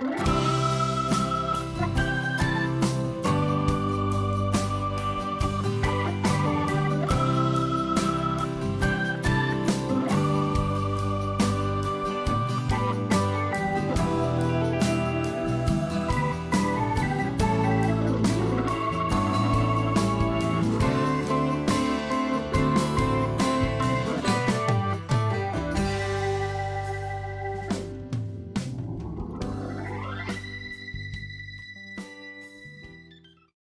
Bye.